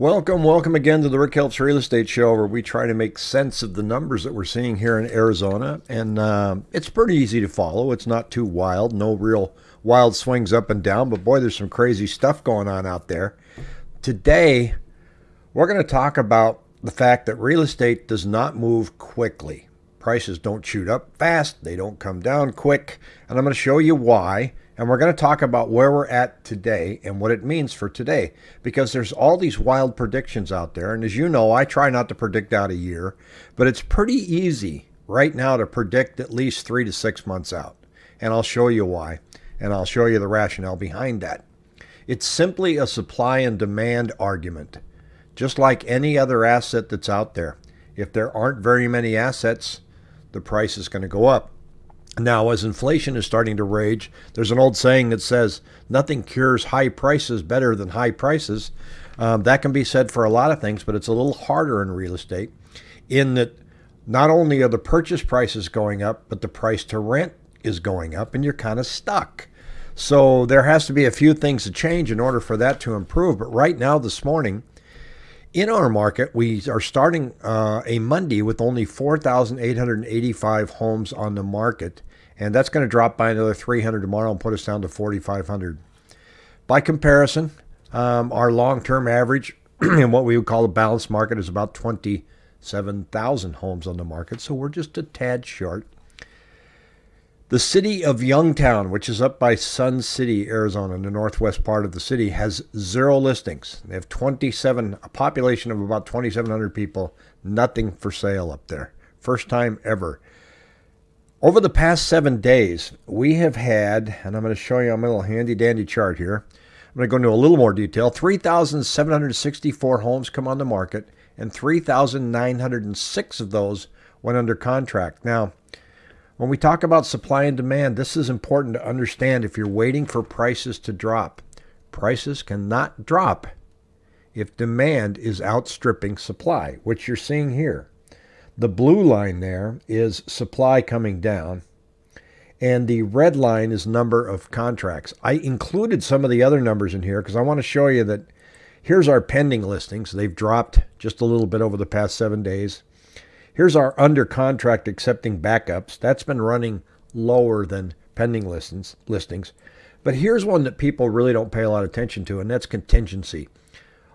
Welcome, welcome again to the Rick Helps Real Estate Show, where we try to make sense of the numbers that we're seeing here in Arizona. And uh, it's pretty easy to follow. It's not too wild, no real wild swings up and down, but boy, there's some crazy stuff going on out there. Today, we're going to talk about the fact that real estate does not move quickly. Prices don't shoot up fast, they don't come down quick, and I'm going to show you why and we're going to talk about where we're at today and what it means for today because there's all these wild predictions out there. And as you know, I try not to predict out a year, but it's pretty easy right now to predict at least three to six months out. And I'll show you why. And I'll show you the rationale behind that. It's simply a supply and demand argument, just like any other asset that's out there. If there aren't very many assets, the price is going to go up. Now, as inflation is starting to rage, there's an old saying that says nothing cures high prices better than high prices. Um, that can be said for a lot of things, but it's a little harder in real estate in that not only are the purchase prices going up, but the price to rent is going up, and you're kind of stuck. So there has to be a few things to change in order for that to improve. But right now, this morning, in our market, we are starting uh, a Monday with only 4,885 homes on the market and that's going to drop by another 300 tomorrow and put us down to 4,500. By comparison, um, our long-term average in what we would call a balanced market is about 27,000 homes on the market, so we're just a tad short. The city of Youngtown, which is up by Sun City, Arizona, in the northwest part of the city, has zero listings. They have 27, a population of about 2,700 people, nothing for sale up there. First time ever. Over the past seven days, we have had, and I'm going to show you on my little handy dandy chart here. I'm going to go into a little more detail. 3,764 homes come on the market, and 3,906 of those went under contract. Now, when we talk about supply and demand, this is important to understand if you're waiting for prices to drop. Prices cannot drop if demand is outstripping supply, which you're seeing here. The blue line there is supply coming down, and the red line is number of contracts. I included some of the other numbers in here because I want to show you that here's our pending listings. They've dropped just a little bit over the past seven days. Here's our under contract accepting backups. That's been running lower than pending listings. listings. But here's one that people really don't pay a lot of attention to, and that's contingency.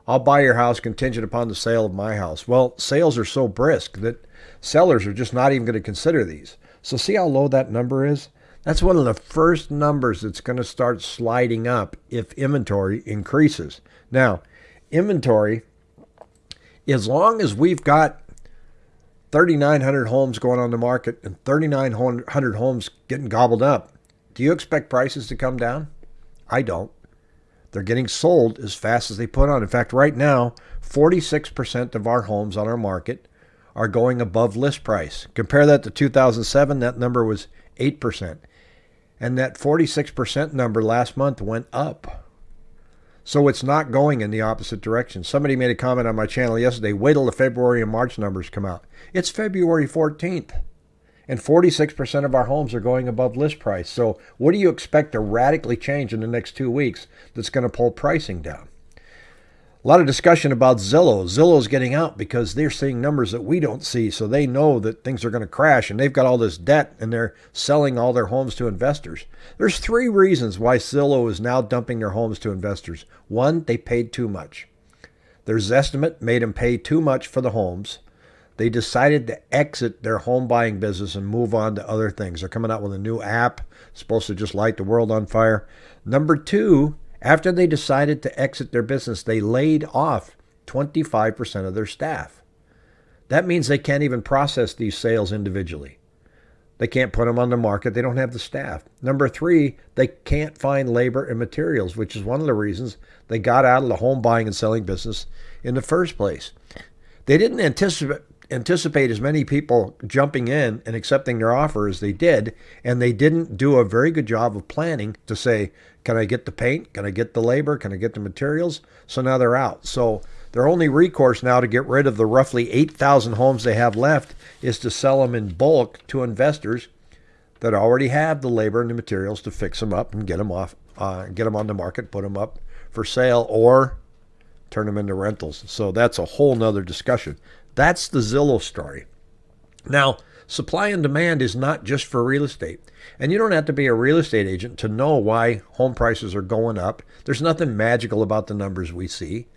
I'll buy your house contingent upon the sale of my house. Well, sales are so brisk that sellers are just not even going to consider these. So see how low that number is? That's one of the first numbers that's going to start sliding up if inventory increases. Now, inventory, as long as we've got 3,900 homes going on the market and 3,900 homes getting gobbled up, do you expect prices to come down? I don't. They're getting sold as fast as they put on. In fact, right now, 46% of our homes on our market are going above list price. Compare that to 2007, that number was 8%. And that 46% number last month went up. So it's not going in the opposite direction. Somebody made a comment on my channel yesterday wait till the February and March numbers come out. It's February 14th and 46% of our homes are going above list price. So what do you expect to radically change in the next two weeks that's going to pull pricing down? A lot of discussion about Zillow. Zillow's getting out because they're seeing numbers that we don't see, so they know that things are going to crash and they've got all this debt and they're selling all their homes to investors. There's three reasons why Zillow is now dumping their homes to investors. One, they paid too much. Their estimate made them pay too much for the homes they decided to exit their home buying business and move on to other things. They're coming out with a new app supposed to just light the world on fire. Number two, after they decided to exit their business, they laid off 25% of their staff. That means they can't even process these sales individually. They can't put them on the market. They don't have the staff. Number three, they can't find labor and materials, which is one of the reasons they got out of the home buying and selling business in the first place. They didn't anticipate anticipate as many people jumping in and accepting their offer as they did, and they didn't do a very good job of planning to say, can I get the paint? Can I get the labor? Can I get the materials? So now they're out. So their only recourse now to get rid of the roughly 8,000 homes they have left is to sell them in bulk to investors that already have the labor and the materials to fix them up and get them off, uh, get them on the market, put them up for sale, or turn them into rentals. So that's a whole nother discussion. That's the Zillow story. Now, supply and demand is not just for real estate. And you don't have to be a real estate agent to know why home prices are going up. There's nothing magical about the numbers we see.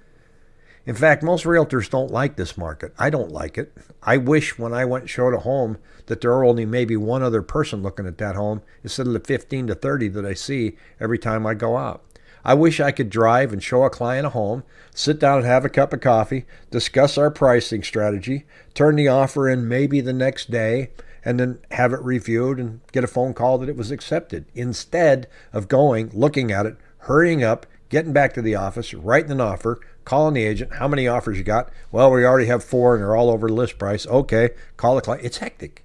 In fact, most realtors don't like this market. I don't like it. I wish when I went and showed a home that there were only maybe one other person looking at that home instead of the 15 to 30 that I see every time I go out. I wish I could drive and show a client a home, sit down and have a cup of coffee, discuss our pricing strategy, turn the offer in maybe the next day, and then have it reviewed and get a phone call that it was accepted instead of going, looking at it, hurrying up, getting back to the office, writing an offer, calling the agent. How many offers you got? Well, we already have four and they're all over list price. Okay, call the client. It's hectic.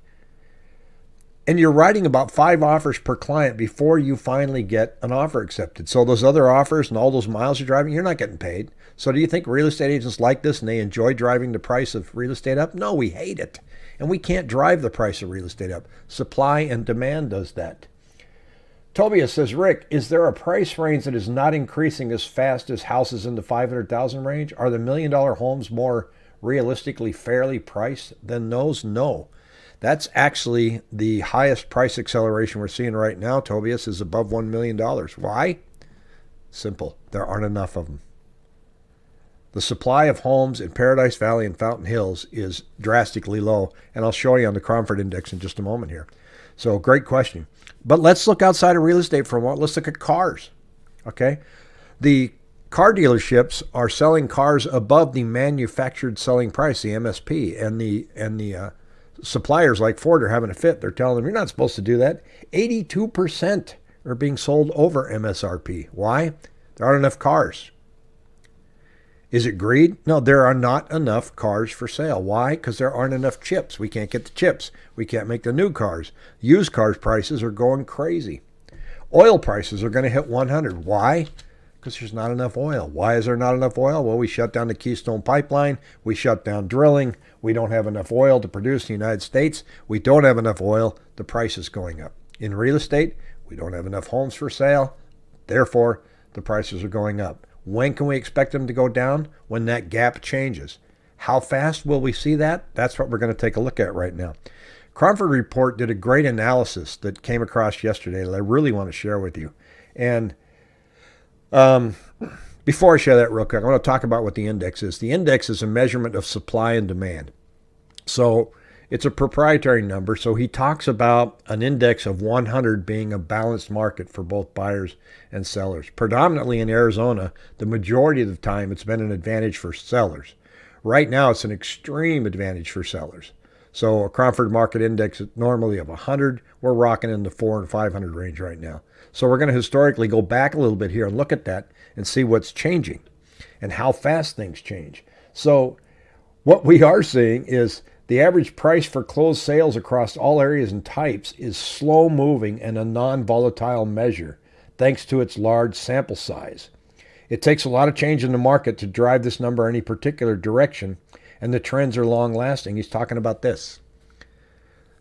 And you're writing about five offers per client before you finally get an offer accepted. So those other offers and all those miles you're driving, you're not getting paid. So do you think real estate agents like this and they enjoy driving the price of real estate up? No, we hate it. And we can't drive the price of real estate up. Supply and demand does that. Tobias says, Rick, is there a price range that is not increasing as fast as houses in the 500,000 range? Are the million dollar homes more realistically fairly priced than those? No. That's actually the highest price acceleration we're seeing right now, Tobias, is above $1 million. Why? Simple. There aren't enough of them. The supply of homes in Paradise Valley and Fountain Hills is drastically low, and I'll show you on the Cromford Index in just a moment here. So, great question. But let's look outside of real estate for a moment. Let's look at cars. Okay? The car dealerships are selling cars above the manufactured selling price, the MSP, and the and the uh, suppliers like Ford are having a fit. They're telling them you're not supposed to do that. 82% are being sold over MSRP. Why? There aren't enough cars. Is it greed? No, there are not enough cars for sale. Why? Because there aren't enough chips. We can't get the chips. We can't make the new cars. Used cars prices are going crazy. Oil prices are going to hit 100. Why? Because there's not enough oil. Why is there not enough oil? Well, we shut down the Keystone Pipeline. We shut down drilling. We don't have enough oil to produce in the United States. We don't have enough oil. The price is going up. In real estate, we don't have enough homes for sale. Therefore, the prices are going up. When can we expect them to go down? When that gap changes. How fast will we see that? That's what we're going to take a look at right now. Cromford Report did a great analysis that came across yesterday that I really want to share with you. And um, before I share that real quick, I want to talk about what the index is. The index is a measurement of supply and demand. So it's a proprietary number, so he talks about an index of 100 being a balanced market for both buyers and sellers. Predominantly in Arizona, the majority of the time it's been an advantage for sellers. Right now, it's an extreme advantage for sellers. So a Cromford Market Index normally of 100, we're rocking in the 4 and 500 range right now. So we're going to historically go back a little bit here and look at that and see what's changing and how fast things change. So what we are seeing is the average price for closed sales across all areas and types is slow moving and a non volatile measure thanks to its large sample size. It takes a lot of change in the market to drive this number any particular direction, and the trends are long lasting. He's talking about this.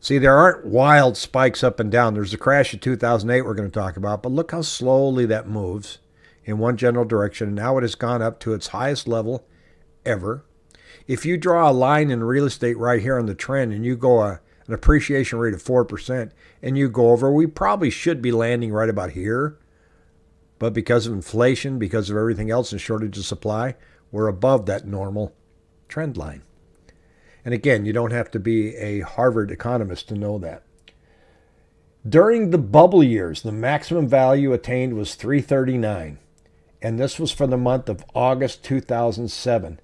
See, there aren't wild spikes up and down. There's the crash of 2008 we're going to talk about, but look how slowly that moves in one general direction. And now it has gone up to its highest level ever if you draw a line in real estate right here on the trend and you go a, an appreciation rate of 4% and you go over, we probably should be landing right about here. But because of inflation, because of everything else and shortage of supply, we're above that normal trend line. And again, you don't have to be a Harvard economist to know that. During the bubble years, the maximum value attained was 339, and this was for the month of August 2007.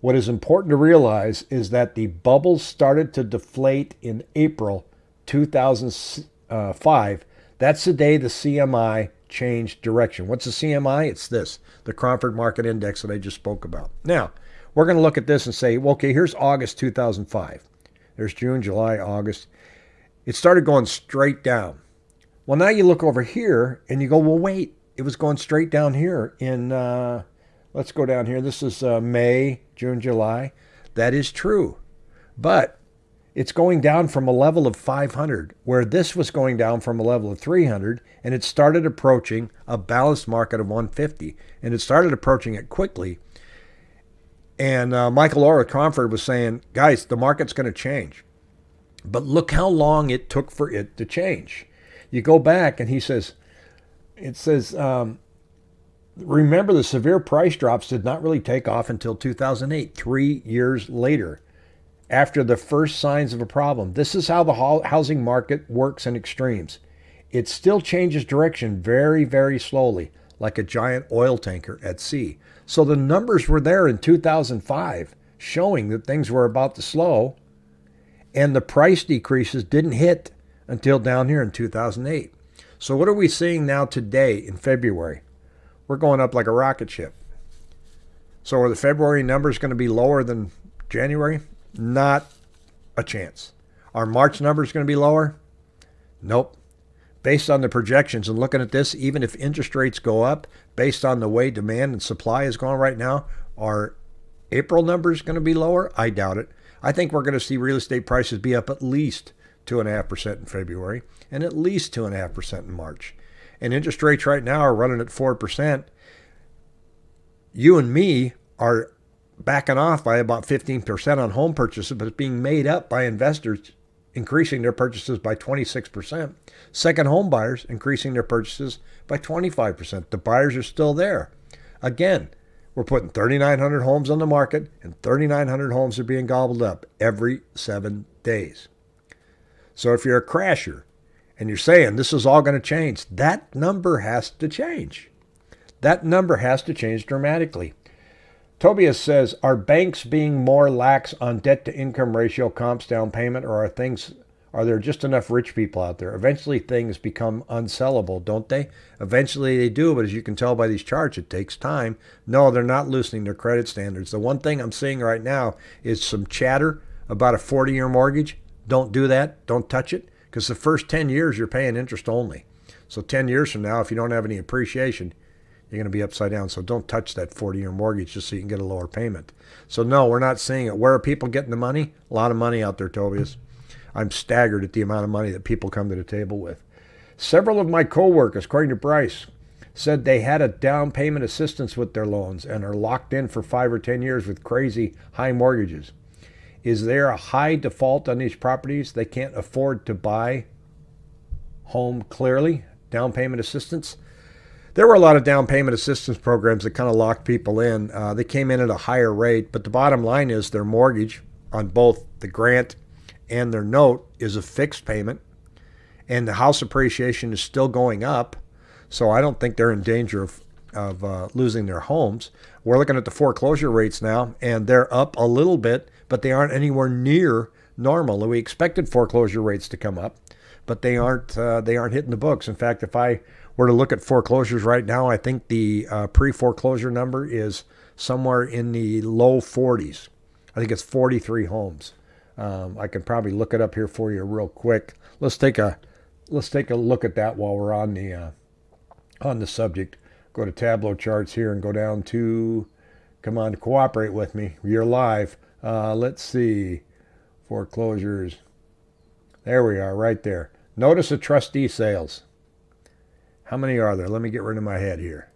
What is important to realize is that the bubble started to deflate in April 2005. That's the day the CMI changed direction. What's the CMI? It's this, the Cromford Market Index that I just spoke about. Now, we're going to look at this and say, well, okay, here's August 2005. There's June, July, August. It started going straight down. Well, now you look over here and you go, well, wait, it was going straight down here in, uh, let's go down here. This is uh, May June, July. That is true. But it's going down from a level of 500, where this was going down from a level of 300, and it started approaching a balanced market of 150. And it started approaching it quickly. And uh, Michael Orr Cromford was saying, guys, the market's going to change. But look how long it took for it to change. You go back and he says, it says, um, remember the severe price drops did not really take off until 2008, three years later, after the first signs of a problem. This is how the housing market works in extremes. It still changes direction very, very slowly, like a giant oil tanker at sea. So the numbers were there in 2005 showing that things were about to slow, and the price decreases didn't hit until down here in 2008. So what are we seeing now today in February? We're going up like a rocket ship. So are the February numbers going to be lower than January? Not a chance. Are March numbers going to be lower? Nope based on the projections and looking at this, even if interest rates go up, based on the way demand and supply is going right now, are April numbers going to be lower? I doubt it. I think we're going to see real estate prices be up at least 2.5% in February and at least 2.5% in March. And interest rates right now are running at 4%. You and me are backing off by about 15% on home purchases, but it's being made up by investors increasing their purchases by 26%. Second home buyers increasing their purchases by 25%. The buyers are still there. Again, we're putting 3,900 homes on the market, and 3,900 homes are being gobbled up every seven days. So if you're a crasher and you're saying this is all going to change, that number has to change. That number has to change dramatically. Tobias says, are banks being more lax on debt to income ratio, comps, down payment, or are things are there just enough rich people out there? Eventually things become unsellable, don't they? Eventually they do, but as you can tell by these charts, it takes time. No, they're not loosening their credit standards. The one thing I'm seeing right now is some chatter about a 40 year mortgage. Don't do that. Don't touch it. Because the first 10 years you're paying interest only. So 10 years from now, if you don't have any appreciation, you're going to be upside down. So don't touch that 40 year mortgage just so you can get a lower payment. So, no, we're not seeing it. Where are people getting the money? A lot of money out there, Tobias. I'm staggered at the amount of money that people come to the table with. Several of my coworkers, according to Bryce, said they had a down payment assistance with their loans and are locked in for five or 10 years with crazy high mortgages. Is there a high default on these properties? They can't afford to buy home clearly, down payment assistance there were a lot of down payment assistance programs that kind of locked people in. Uh, they came in at a higher rate, but the bottom line is their mortgage on both the grant and their note is a fixed payment, and the house appreciation is still going up. So I don't think they're in danger of of uh, losing their homes. We're looking at the foreclosure rates now, and they're up a little bit, but they aren't anywhere near normal. We expected foreclosure rates to come up, but they aren't. Uh, they aren't hitting the books. In fact, if I were to look at foreclosures right now, I think the uh, pre foreclosure number is somewhere in the low 40s. I think it's 43 homes. Um, I can probably look it up here for you real quick. Let's take a let's take a look at that while we're on the uh, on the subject. Go to Tableau charts here and go down to come on cooperate with me. You're live. Uh, let's see foreclosures. There we are, right there. Notice the trustee sales. How many are there? Let me get rid of my head here.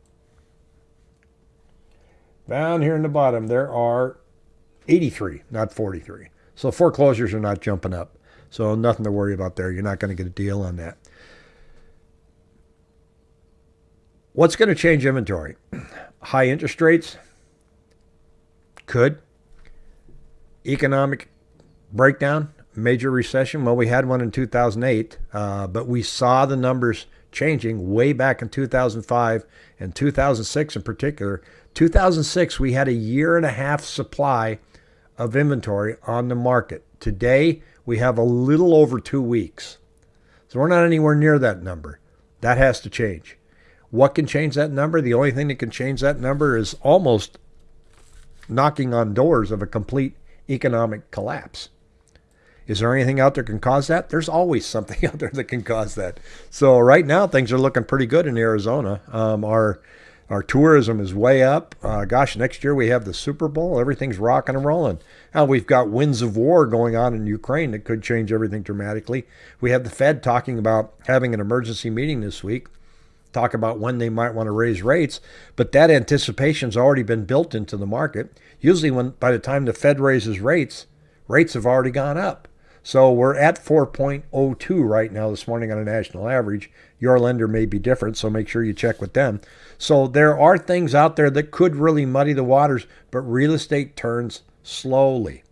Down here in the bottom, there are 83, not 43. So foreclosures are not jumping up. So nothing to worry about there. You're not going to get a deal on that. What's going to change inventory? High interest rates? Could. Economic breakdown? Major recession? Well, we had one in 2008, uh, but we saw the numbers changing way back in 2005 and 2006 in particular. 2006, we had a year and a half supply of inventory on the market. Today, we have a little over two weeks. So we're not anywhere near that number. That has to change. What can change that number? The only thing that can change that number is almost knocking on doors of a complete economic collapse. Is there anything out there can cause that? There's always something out there that can cause that. So right now things are looking pretty good in Arizona. Um, our our tourism is way up. Uh, gosh, next year we have the Super Bowl. Everything's rocking and rolling. Now we've got winds of war going on in Ukraine that could change everything dramatically. We have the Fed talking about having an emergency meeting this week, talk about when they might want to raise rates, but that anticipation's already been built into the market. Usually, when by the time the Fed raises rates, rates have already gone up. So we're at 4.02 right now this morning on a national average. Your lender may be different, so make sure you check with them. So there are things out there that could really muddy the waters, but real estate turns slowly.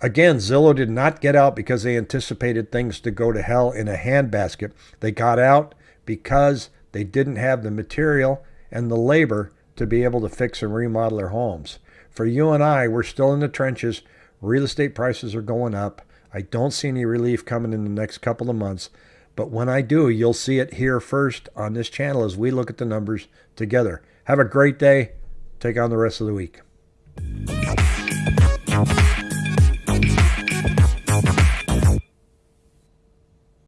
Again, Zillow did not get out because they anticipated things to go to hell in a handbasket. They got out because they didn't have the material and the labor to be able to fix and remodel their homes. For you and I, we're still in the trenches. Real estate prices are going up. I don't see any relief coming in the next couple of months. But when I do, you'll see it here first on this channel as we look at the numbers together. Have a great day. Take on the rest of the week.